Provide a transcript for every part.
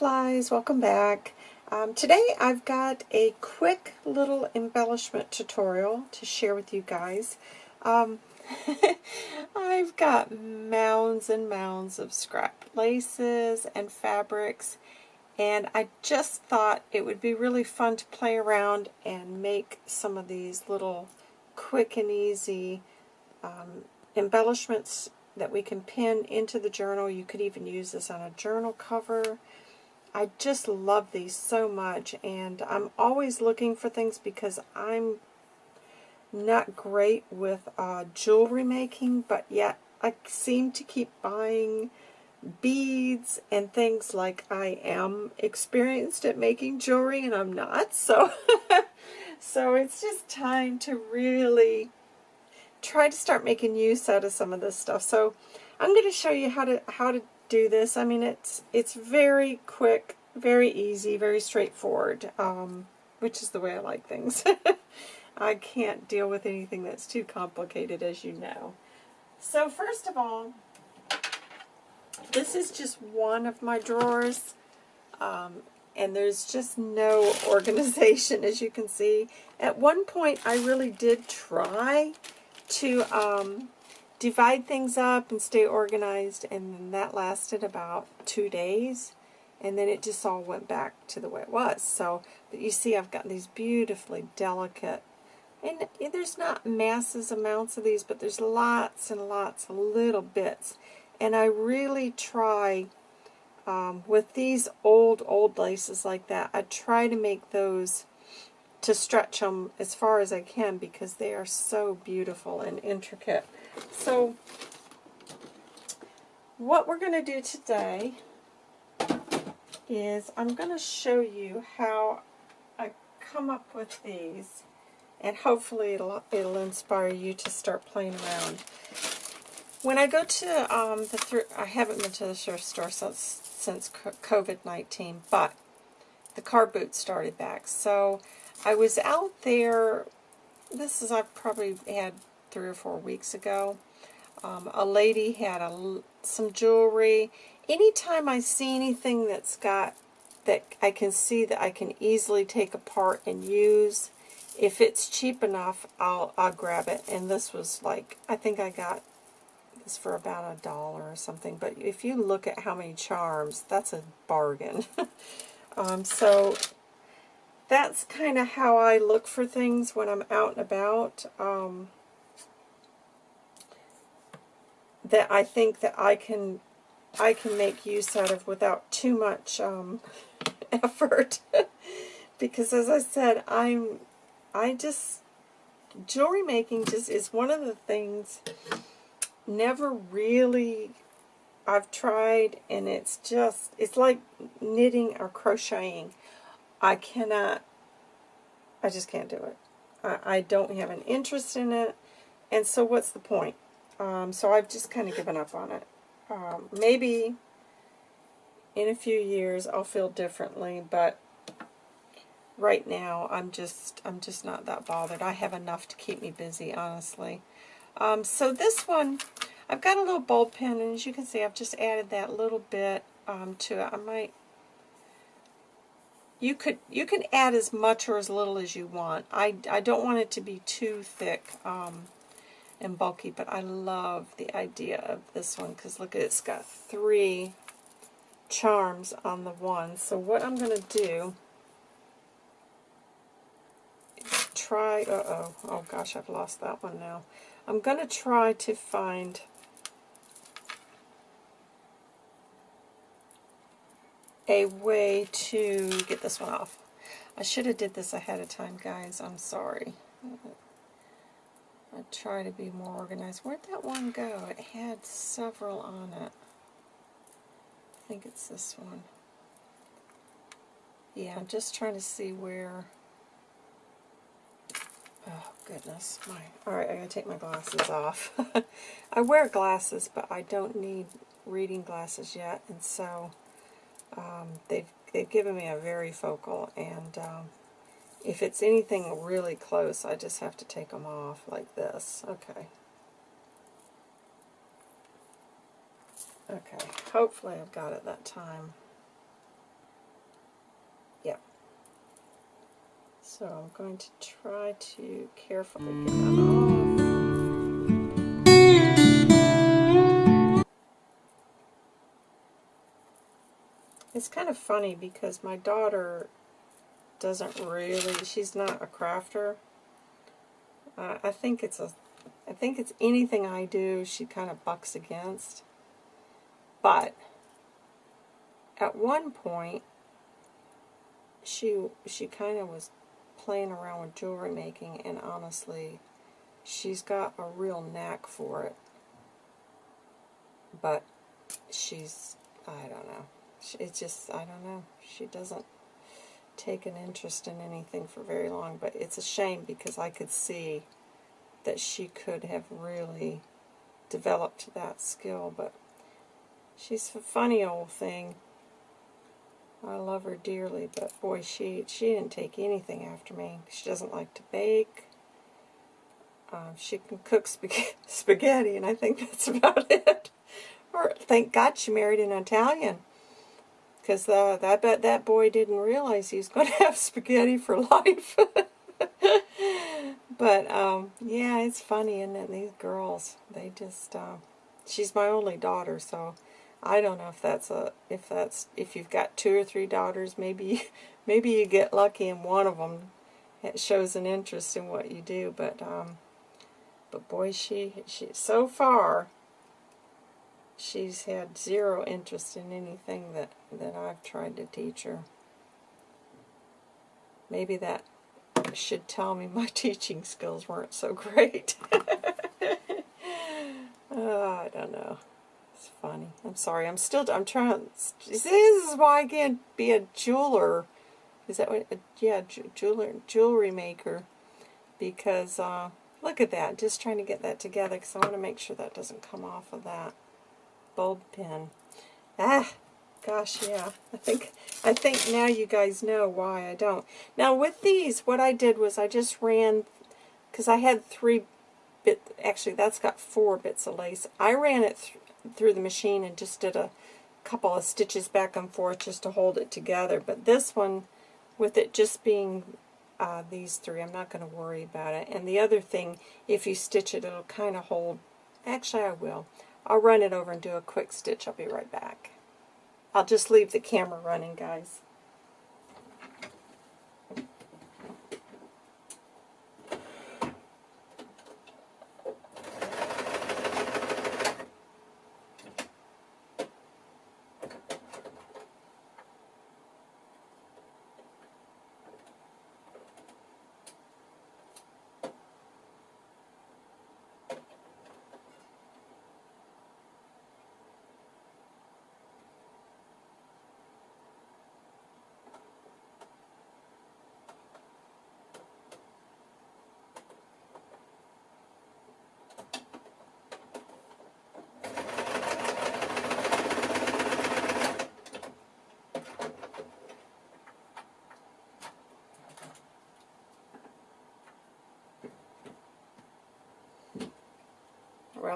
welcome back. Um, today I've got a quick little embellishment tutorial to share with you guys. Um, I've got mounds and mounds of scrap laces and fabrics and I just thought it would be really fun to play around and make some of these little quick and easy um, embellishments that we can pin into the journal. You could even use this on a journal cover. I just love these so much and I'm always looking for things because I'm not great with uh, jewelry making but yet I seem to keep buying beads and things like I am experienced at making jewelry and I'm not so so it's just time to really try to start making use out of some of this stuff. So I'm going to show you how to how to do this. I mean, it's it's very quick, very easy, very straightforward, um, which is the way I like things. I can't deal with anything that's too complicated, as you know. So first of all, this is just one of my drawers, um, and there's just no organization, as you can see. At one point, I really did try to um, divide things up and stay organized, and that lasted about two days, and then it just all went back to the way it was. So, but you see I've got these beautifully delicate, and there's not masses amounts of these, but there's lots and lots of little bits, and I really try um, with these old, old laces like that, I try to make those to stretch them as far as I can because they are so beautiful and intricate. So what we're going to do today is I'm going to show you how I come up with these and hopefully it'll, it'll inspire you to start playing around. When I go to um, the thrift, I haven't been to the thrift store since, since COVID-19, but the car boot started back. So I was out there, this is I've probably had three or four weeks ago. Um, a lady had a, some jewelry. Anytime I see anything that's got, that I can see that I can easily take apart and use, if it's cheap enough, I'll, I'll grab it. And this was like, I think I got this for about a dollar or something. But if you look at how many charms, that's a bargain. um, so that's kind of how I look for things when I'm out and about. Um, that I think that I can I can make use out of without too much um, effort. because as I said, I'm I just jewelry making just is one of the things never really I've tried and it's just it's like knitting or crocheting. I cannot, I just can't do it. I, I don't have an interest in it, and so what's the point? Um, so I've just kind of given up on it. Um, maybe in a few years I'll feel differently, but right now I'm just I'm just not that bothered. I have enough to keep me busy, honestly. Um, so this one, I've got a little bulb pin, and as you can see, I've just added that little bit um, to it. I might you could you can add as much or as little as you want. I, I don't want it to be too thick um, and bulky, but I love the idea of this one because look, it's got three charms on the one. So what I'm going to do is try, uh-oh, oh gosh, I've lost that one now. I'm going to try to find a way to get this one off. I should have did this ahead of time, guys. I'm sorry. I try to be more organized. Where'd that one go? It had several on it. I think it's this one. Yeah, I'm just trying to see where... Oh, goodness. My, Alright, I gotta take my glasses off. I wear glasses, but I don't need reading glasses yet, and so um, they've, they've given me a varifocal, and um, if it's anything really close, I just have to take them off like this. Okay. Okay, hopefully I've got it that time. Yep. So I'm going to try to carefully get that off. It's kind of funny because my daughter doesn't really, she's not a crafter. Uh, I think it's a, I think it's anything I do she kind of bucks against. But at one point, she she kind of was playing around with jewelry making, and honestly, she's got a real knack for it. But she's, I don't know. It's just, I don't know. She doesn't take an interest in anything for very long, but it's a shame because I could see that she could have really developed that skill, but she's a funny old thing. I love her dearly, but boy, she she didn't take anything after me. She doesn't like to bake. Um, she can cook spaghetti, and I think that's about it. Or thank God she married an Italian, because uh, I bet that boy didn't realize he was going to have spaghetti for life. but um, yeah, it's funny, isn't it? These girls, they just. Uh, she's my only daughter, so I don't know if that's a if that's if you've got two or three daughters, maybe maybe you get lucky and one of them it shows an interest in what you do. But um, but boy, she she so far she's had zero interest in anything that that I've tried to teach her. Maybe that should tell me my teaching skills weren't so great. oh, I don't know. It's funny. I'm sorry. I'm still. I'm trying. This is why I can't be a jeweler. Is that what? Yeah, jeweler, jewelry maker. Because uh, look at that. Just trying to get that together because I want to make sure that doesn't come off of that bulb pin. Ah, gosh, yeah. I think I think now you guys know why I don't. Now with these, what I did was I just ran because I had three bit. Actually, that's got four bits of lace. I ran it through the machine and just did a couple of stitches back and forth just to hold it together. But this one, with it just being uh, these three, I'm not going to worry about it. And the other thing, if you stitch it, it'll kind of hold. Actually, I will. I'll run it over and do a quick stitch. I'll be right back. I'll just leave the camera running, guys.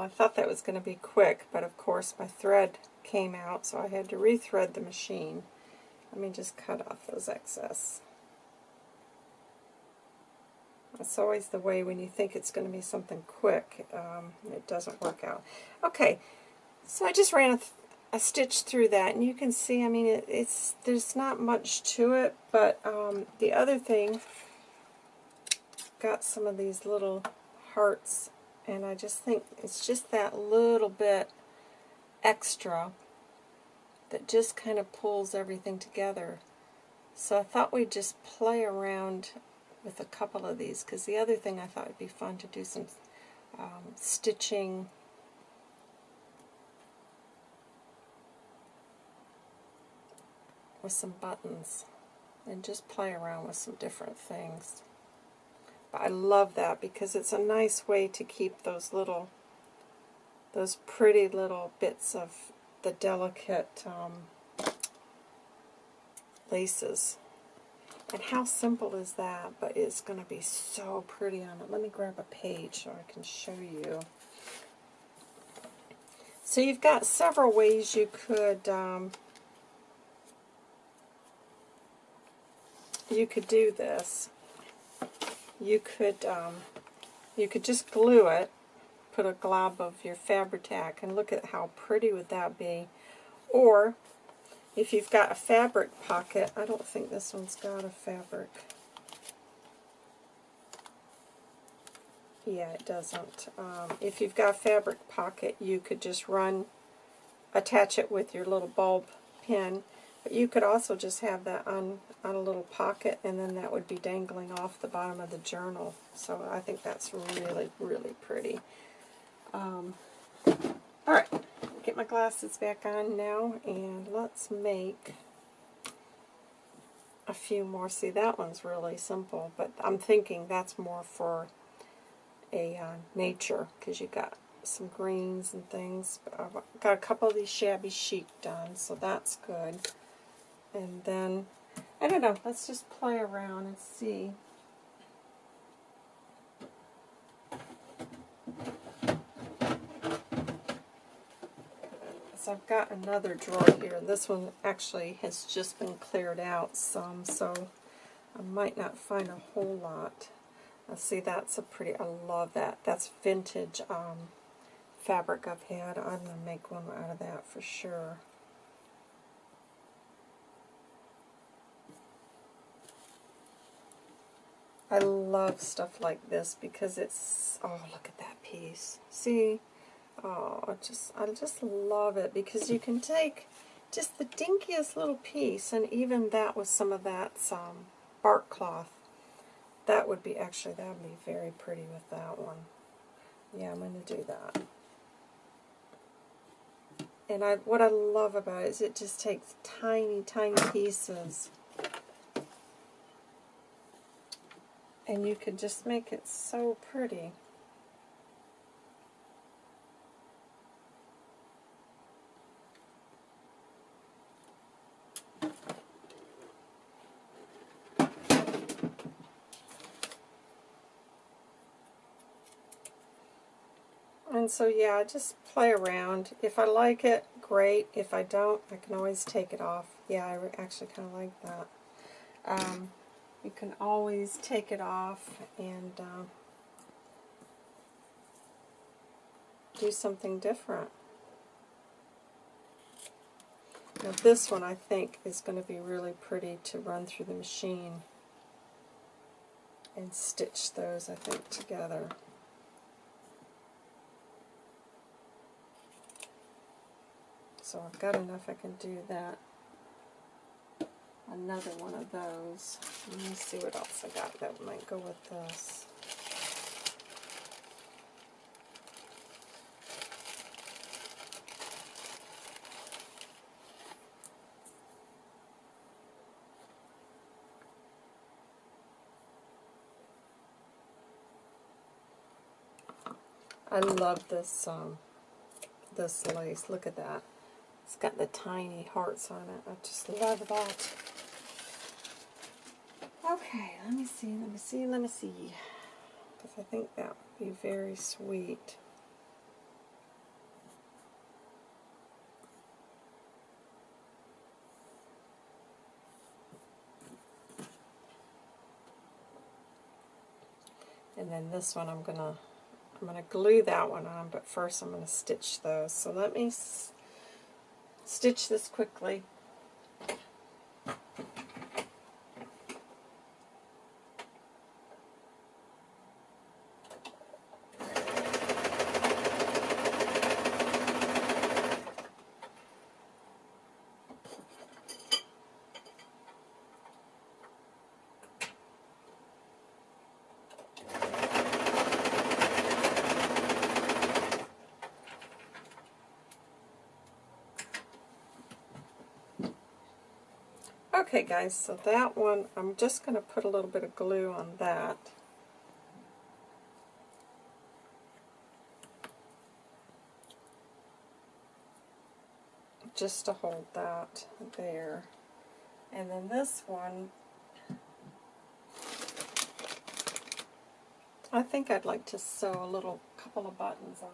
I thought that was going to be quick, but of course my thread came out, so I had to rethread the machine. Let me just cut off those excess. That's always the way when you think it's going to be something quick, um, it doesn't work out. Okay, so I just ran a, a, stitch through that, and you can see, I mean, it, it's there's not much to it, but um, the other thing, got some of these little hearts and I just think it's just that little bit extra that just kind of pulls everything together. So I thought we'd just play around with a couple of these because the other thing I thought would be fun to do some um, stitching with some buttons and just play around with some different things. I love that because it's a nice way to keep those little, those pretty little bits of the delicate um, laces. And how simple is that? But it's going to be so pretty on it. Let me grab a page so I can show you. So you've got several ways you could um, you could do this. You could um, you could just glue it, put a glob of your Fabri-Tac, and look at how pretty would that be. Or, if you've got a fabric pocket, I don't think this one's got a fabric. Yeah, it doesn't. Um, if you've got a fabric pocket, you could just run, attach it with your little bulb pin. But you could also just have that on, on a little pocket, and then that would be dangling off the bottom of the journal. So I think that's really, really pretty. Um, Alright, get my glasses back on now, and let's make a few more. See, that one's really simple, but I'm thinking that's more for a uh, nature because you got some greens and things. But I've got a couple of these shabby chic done, so that's good. And then, I don't know, let's just play around and see. So I've got another drawer here. This one actually has just been cleared out some, so I might not find a whole lot. Let's see, that's a pretty, I love that. That's vintage um, fabric I've had. I'm going to make one out of that for sure. I love stuff like this because it's, oh, look at that piece. See? Oh, I just, I just love it because you can take just the dinkiest little piece and even that with some of that um, bark cloth that would be, actually, that would be very pretty with that one. Yeah, I'm going to do that. And I, what I love about it is it just takes tiny, tiny pieces. And you could just make it so pretty. And so yeah, just play around. If I like it, great. If I don't, I can always take it off. Yeah, I actually kind of like that. Um, you can always take it off and uh, do something different. Now this one I think is going to be really pretty to run through the machine and stitch those I think together. so I've got enough I can do that. Another one of those. Let me see what else I got that might go with this. I love this um, this lace. Look at that. It's got the tiny hearts on it. I just love that. Okay, let me see, let me see, let me see. Because I think that would be very sweet. And then this one I'm gonna I'm gonna glue that one on, but first I'm gonna stitch those. So let me stitch this quickly. Okay guys, so that one, I'm just going to put a little bit of glue on that. Just to hold that there. And then this one, I think I'd like to sew a little couple of buttons on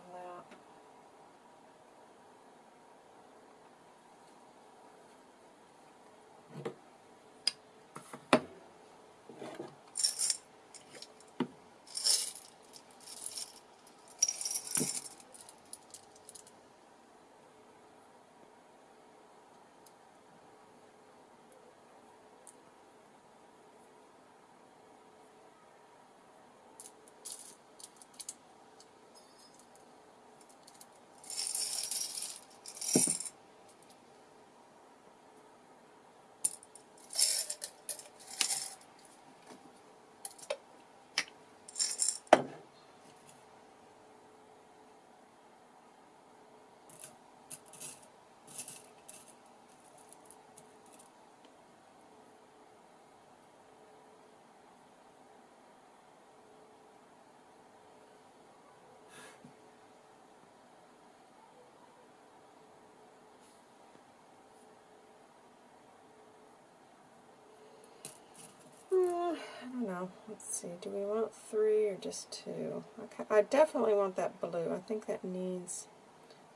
Let's see. Do we want three or just two? Okay. I definitely want that blue. I think that needs...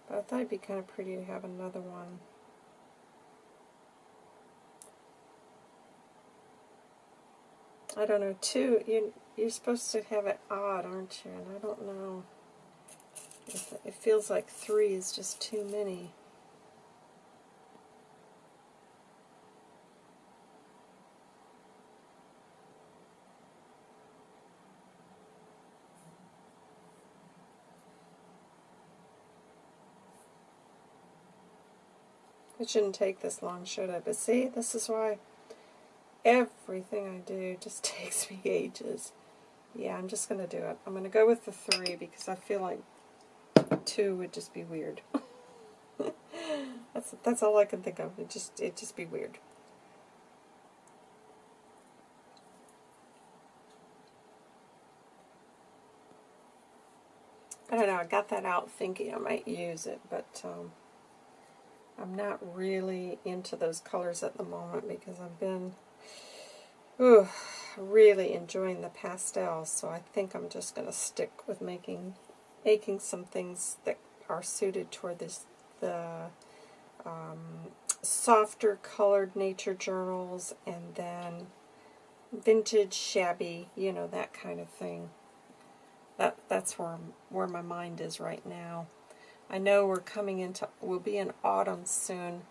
But I thought it'd be kind of pretty to have another one. I don't know. Two, you, you're supposed to have it odd, aren't you? And I don't know. If it feels like three is just too many. It shouldn't take this long, should it? But see, this is why everything I do just takes me ages. Yeah, I'm just going to do it. I'm going to go with the three because I feel like two would just be weird. that's that's all I can think of. It just it just be weird. I don't know. I got that out thinking I might use it, but um, I'm not really into those colors at the moment because I've been ooh, really enjoying the pastels, so I think I'm just going to stick with making making some things that are suited toward this the um, softer colored nature journals and then vintage shabby, you know, that kind of thing. That that's where where my mind is right now. I know we're coming into, we'll be in autumn soon.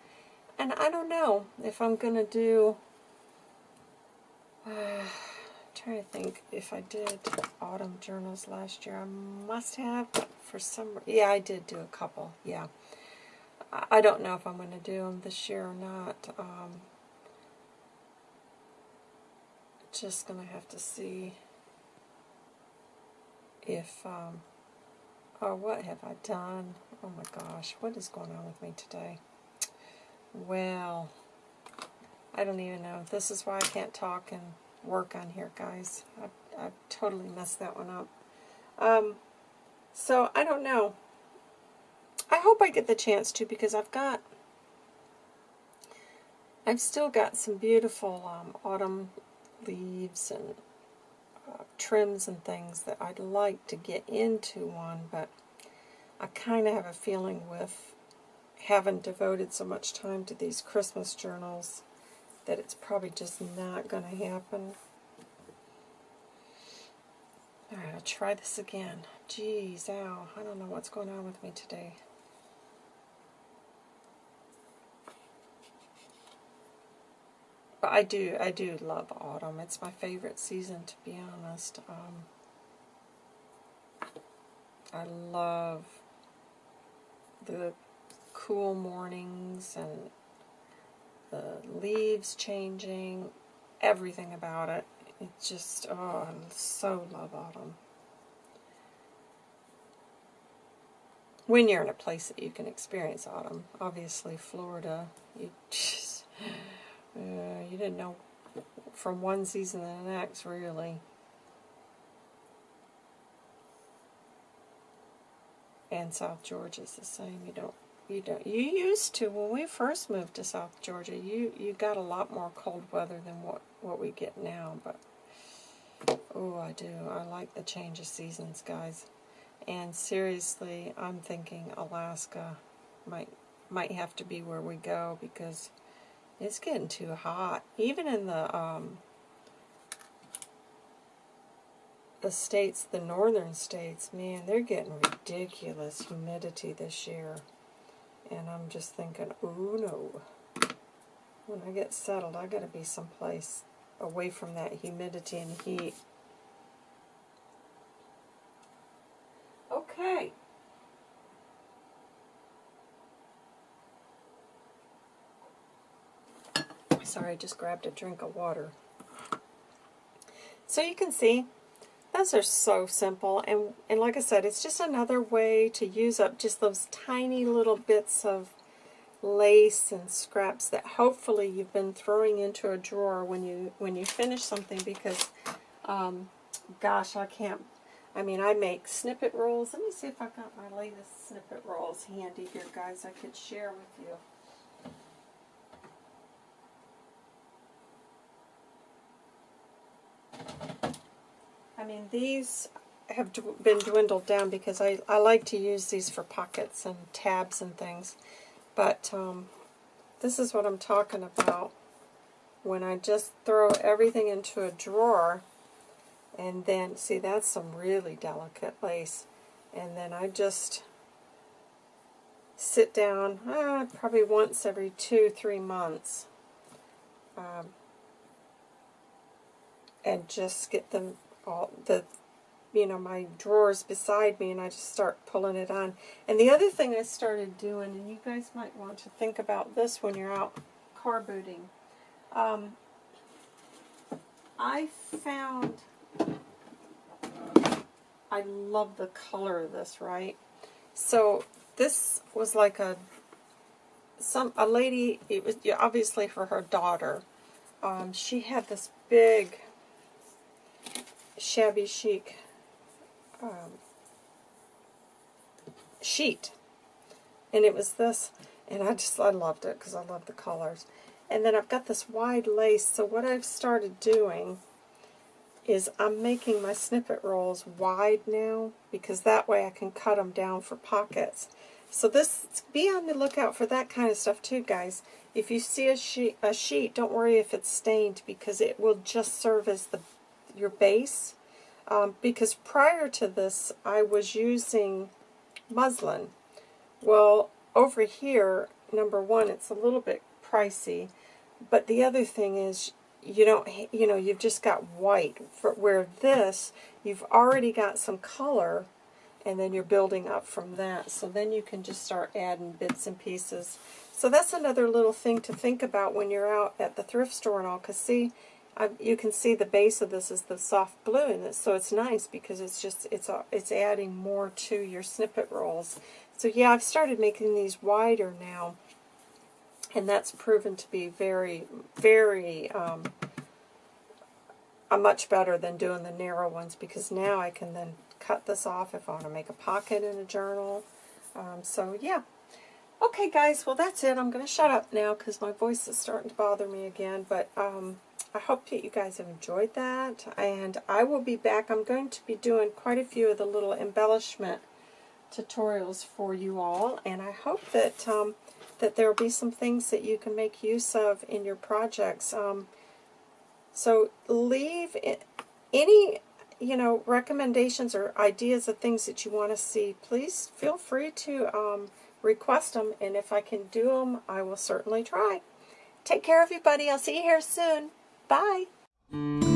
And I don't know if I'm going to do, uh, trying to think if I did autumn journals last year. I must have, for some, yeah, I did do a couple, yeah. I don't know if I'm going to do them this year or not. Um, just going to have to see if um, Oh, what have I done? Oh my gosh, what is going on with me today? Well, I don't even know. This is why I can't talk and work on here, guys. I, I totally messed that one up. Um, so, I don't know. I hope I get the chance to because I've got, I've still got some beautiful um, autumn leaves and trims and things that I'd like to get into one, but I kind of have a feeling with having devoted so much time to these Christmas journals that it's probably just not going to happen. Alright, I'll try this again. Jeez, ow, I don't know what's going on with me today. But I do, I do love autumn. It's my favorite season, to be honest. Um, I love the cool mornings and the leaves changing, everything about it. It just, oh, I so love autumn. When you're in a place that you can experience autumn. Obviously, Florida, you just... Uh, you didn't know from one season to the next, really. And South Georgia's the same. You don't, you don't, you used to, when we first moved to South Georgia, you, you got a lot more cold weather than what, what we get now, but, oh, I do. I like the change of seasons, guys. And seriously, I'm thinking Alaska might, might have to be where we go because it's getting too hot. Even in the um, the states, the northern states, man, they're getting ridiculous humidity this year. And I'm just thinking, oh no. When I get settled, I gotta be someplace away from that humidity and heat. Okay. Sorry, I just grabbed a drink of water. So you can see, those are so simple. And, and like I said, it's just another way to use up just those tiny little bits of lace and scraps that hopefully you've been throwing into a drawer when you when you finish something because um, gosh I can't I mean I make snippet rolls let me see if I've got my latest snippet rolls handy here guys I could share with you mean, these have been dwindled down because I, I like to use these for pockets and tabs and things. But um, this is what I'm talking about when I just throw everything into a drawer and then, see, that's some really delicate lace. And then I just sit down uh, probably once every two, three months um, and just get them all the you know my drawers beside me and I just start pulling it on. And the other thing I started doing and you guys might want to think about this when you're out car booting um, I found I love the color of this right? So this was like a some a lady it was obviously for her daughter um, she had this big shabby chic um, sheet. And it was this, and I just, I loved it because I love the colors. And then I've got this wide lace, so what I've started doing is I'm making my snippet rolls wide now because that way I can cut them down for pockets. So this, be on the lookout for that kind of stuff too, guys. If you see a sheet, a sheet, don't worry if it's stained because it will just serve as the your base. Um, because prior to this, I was using muslin. Well, over here, number one, it's a little bit pricey. But the other thing is, you don't, you know, you've just got white. For, where this, you've already got some color, and then you're building up from that. So then you can just start adding bits and pieces. So that's another little thing to think about when you're out at the thrift store and all. Because see, I, you can see the base of this is the soft blue in this, so it's nice because it's just it's a, it's adding more to your snippet rolls. So yeah, I've started making these wider now, and that's proven to be very very um, a much better than doing the narrow ones because now I can then cut this off if I want to make a pocket in a journal. Um, so yeah. Okay, guys, well, that's it. I'm going to shut up now because my voice is starting to bother me again. But um, I hope that you guys have enjoyed that. And I will be back. I'm going to be doing quite a few of the little embellishment tutorials for you all. And I hope that um, that there will be some things that you can make use of in your projects. Um, so leave any you know recommendations or ideas of things that you want to see. Please feel free to um, request them. And if I can do them, I will certainly try. Take care, everybody. I'll see you here soon. Bye.